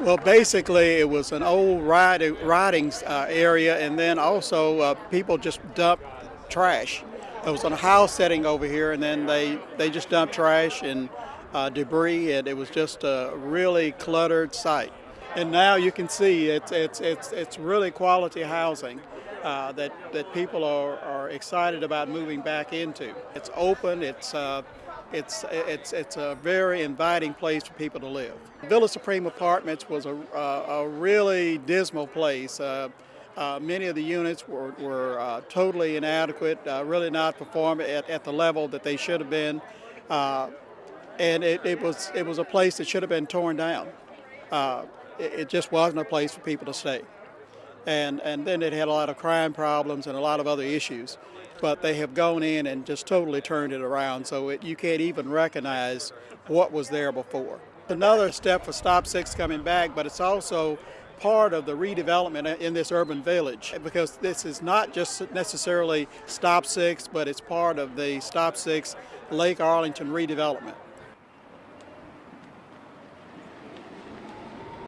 Well, basically, it was an old riding, riding uh, area, and then also uh, people just dumped trash. There was a house setting over here, and then they, they just dumped trash and uh, debris, and it was just a really cluttered site. And now you can see it's, it's, it's, it's really quality housing. Uh, that, that people are, are excited about moving back into. It's open, it's, uh, it's, it's, it's a very inviting place for people to live. Villa Supreme Apartments was a, a, really dismal place. Uh, uh, many of the units were, were uh, totally inadequate, uh, really not performing at, at the level that they should have been. Uh, and it, it, was, it was a place that should have been torn down. Uh, it, it just wasn't a place for people to stay and, and then it had a lot of crime problems and a lot of other issues. But they have gone in and just totally turned it around so it, you can't even recognize what was there before. Another step for Stop Six coming back, but it's also part of the redevelopment in this urban village because this is not just necessarily Stop Six, but it's part of the Stop Six Lake Arlington redevelopment.